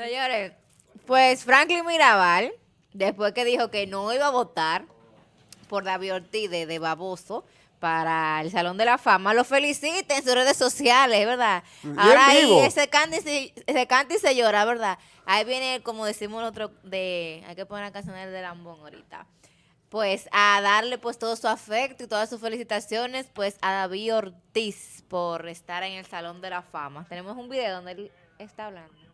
Señores, pues Franklin Mirabal, después que dijo que no iba a votar por David Ortiz de, de baboso para el Salón de la Fama, lo felicita en sus redes sociales, ¿verdad? Ahora ahí ese canta, y se, ese canta y se llora, ¿verdad? Ahí viene, como decimos nosotros, de, hay que poner la canción de Lambón ahorita. Pues a darle pues todo su afecto y todas sus felicitaciones pues a David Ortiz por estar en el Salón de la Fama. Tenemos un video donde él está hablando.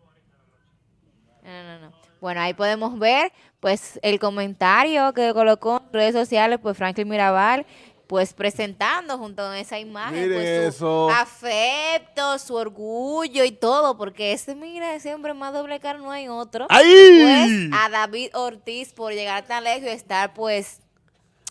No, no, no. Bueno, ahí podemos ver, pues, el comentario que colocó en redes sociales, pues, Franklin Mirabal, pues, presentando junto con esa imagen, pues, su eso. afecto, su orgullo y todo, porque ese, mira, ese hombre más doble cara no hay otro. ¡Ay! Pues, a David Ortiz por llegar tan lejos y estar, pues,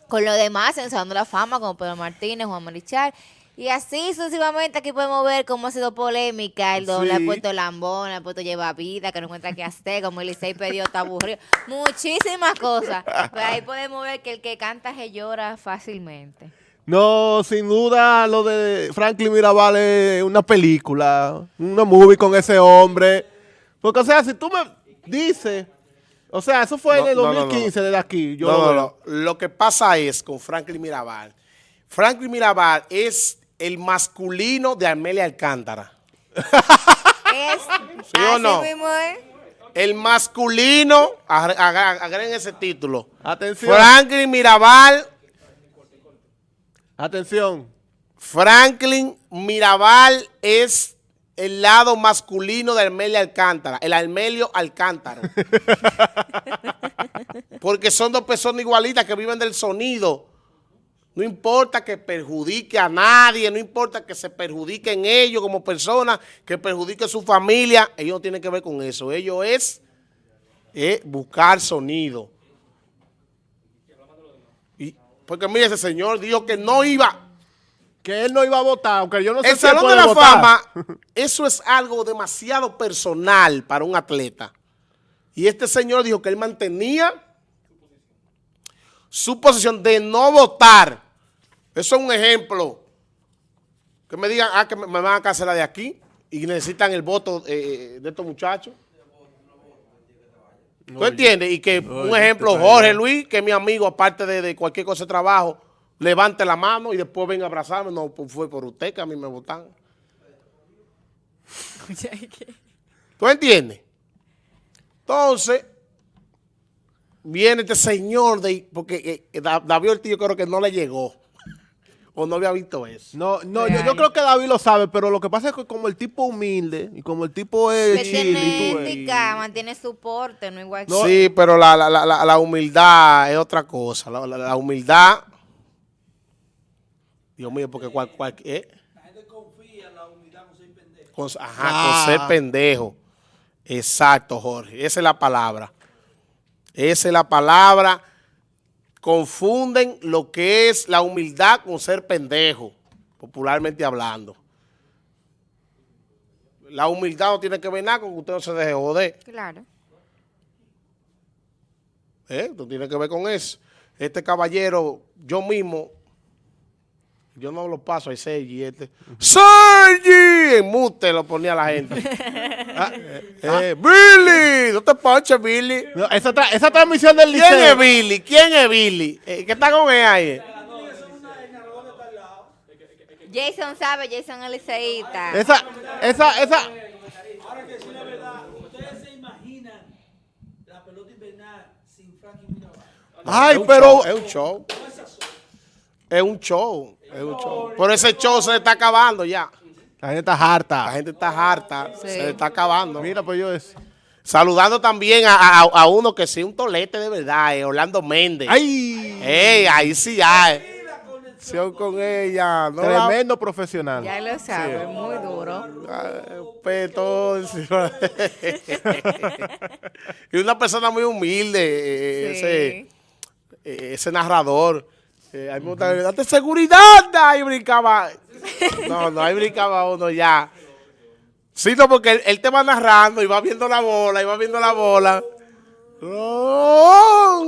con los demás en el Salón de la Fama, como Pedro Martínez, Juan Marichal. Y así sucesivamente aquí podemos ver cómo ha sido polémica. El doble Sí. ha puesto lambón, ha puesto lleva vida, que no encuentra qué hacer, como el Licey perdió, está aburrido. Muchísimas cosas. Pero ahí podemos ver que el que canta se llora fácilmente. No, sin duda lo de Franklin Mirabal es una película, una movie con ese hombre. Porque, o sea, si tú me dices, o sea, eso fue en el no, no, no. 2015 desde aquí. Yo no, lo no, veo. no. Lo que pasa es con Franklin Mirabal. Franklin Mirabal es el masculino de Amelia Alcántara. Es, ¿Sí o no? mismo. El masculino, agreguen ese título. Atención, Franklin Mirabal, atención. Franklin Mirabal es el lado masculino de Amelia Alcántara, el Almelio Alcántara. Porque son dos personas igualitas que viven del sonido. No importa que perjudique a nadie, no importa que se perjudiquen ellos como personas, que perjudique su familia, ellos no tienen que ver con eso. Ellos es, eh, buscar sonido. Y, porque mire, ese señor dijo que no iba, Que él no iba a votar, aunque yo no sé el si Salón de la votar. Fama, eso es algo demasiado personal para un atleta. Y este señor dijo que él mantenía su posición de no votar. Eso es un ejemplo. Que me digan, ah, que me, me van a cancelar de aquí y necesitan el voto eh, de estos muchachos. ¿Tú entiendes? Y que un ejemplo, Jorge. Luis, que es mi amigo, aparte de, de cualquier cosa de trabajo, levante la mano y después venga a abrazarme. No, pues fue por usted que a mí me votan. ¿Tú entiendes? Entonces, viene este señor, de, porque eh, Da- David Ortiz yo creo que no le llegó. O no había visto eso. No, no, yo, yo creo que David lo sabe, pero lo que pasa es que como el tipo humilde y como el tipo es Que chill y tiene tú mantiene su porte, no igual que... No, sí, pero la, la- la- la- la humildad es otra cosa. La, la- la humildad... Dios mío, porque cual, cual- ¿eh? Con, ajá, Ah. con ser pendejo. Exacto, Jorge. Esa es la palabra. Esa es la palabra. Confunden lo que es la humildad con ser pendejo, popularmente hablando. La humildad no tiene que ver nada con que usted no se deje joder. Claro. ¿Eh? No tiene que ver con eso. Este caballero, yo mismo, yo no lo paso a Sergi. Este, ¡Sergi! En mute lo ponía la gente. Ah, eh, eh, ¡Billy! No te ponches, Billy. no, esa, tra- esa transmisión del ¿Quién liceo. es Billy? ¿Quién es Billy? Eh, ¿Qué está con él ahí? Jason sabe, Jason es liceísta. Esa, esa, esa. Ahora que sí, la verdad, ustedes se imaginan la pelota invernal sin Frankie Mirabal. Ay, Es un pero. show, es un show. Es un show. Es un show. Pero ese show se le está acabando ya. La gente está La harta. gente está harta. Sí. Se le está acabando. Mira, pues yo es. Saludando también a, a- a uno que sí, un tolete de verdad, eh, Orlando Méndez. ¡Ay! Ey, ahí sí ya. eh. Conexión con ella. No la- Tremendo profesional. Ya lo sabe, muy duro. Ay, Peto. y una persona muy humilde, eh, Sí. ese, eh, ese narrador. Eh, date seguridad, ahí brincaba. No, no, ahí brincaba uno ya. Sí, no, porque él, él te va narrando y va viendo la bola, y va viendo la bola. No,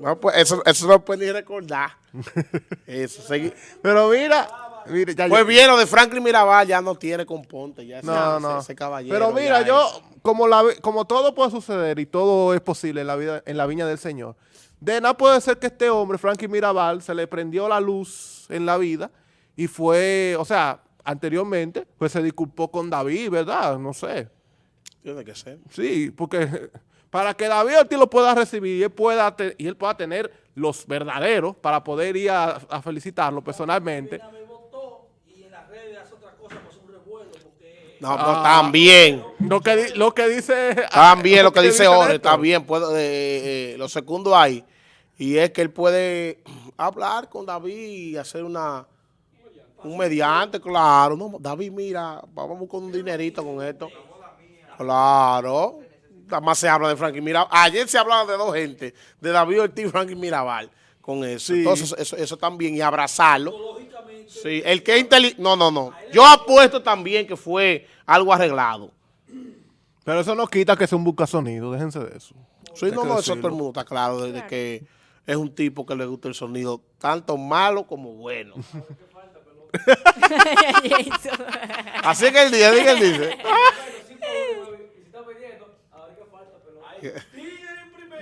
No, pues, eso, eso no puede ni recordar. Eso, segui- Pero mira, Mire, ya Pues yo- bien, lo de Franklin Mirabal ya no tiene componte. Ya ese- No, ese- no. ese caballero Pero mira, yo, es- como, la, como todo puede suceder y todo es posible en la vida, en la viña del Señor, de nada puede ser que este hombre, Frankie Mirabal, se le prendió la luz en la vida y fue, o sea, anteriormente, pues se disculpó con David, ¿verdad? No sé. Tiene que ser. Sí, porque para que David Ortiz lo pueda recibir y él pueda, te- y él pueda tener los verdaderos para poder ir a, a felicitarlo personalmente. pues No, pero Ah. también. Lo que, lo que dice... También lo que dice Ore, bien. Puedo, eh, eh, lo segundo ahí. Y es que él puede hablar con David y hacer una un mediante, claro. No, David, mira, vamos con un dinerito con esto. Claro. Nada más se habla de Frankie Mirabal. Ayer se hablaba de dos gente, de David Ortiz y Frankie Mirabal, con eso. Sí. Entonces, eso, eso también, y abrazarlo. Sí, el que inteligente. No, no, no. Yo apuesto también que fue algo arreglado. Pero eso no quita que sea un buscasonido, déjense de eso. Sí, no, no, eso todo el mundo está claro, desde que es un tipo que le gusta el sonido, tanto malo como bueno. Así que dice, así que él dice.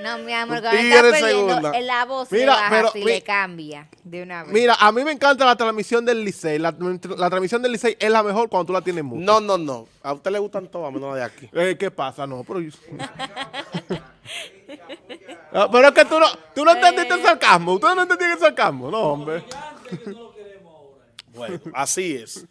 No, mi amor, cuando está en perdiendo, segunda. en la voz Mira, le baja pero así, mi- le cambia de una vez. Mira, a mí me encanta la transmisión del Licey. La, la transmisión del Licey es la mejor cuando tú la tienes mucho. No, no, no. A usted le gustan todas, menos la de aquí. Eh, ¿Qué pasa? No, pero... yo- Ah, pero es que tú no, tú no entendiste el sarcasmo. Ustedes no entendieron el sarcasmo. No, hombre. Bueno, así es.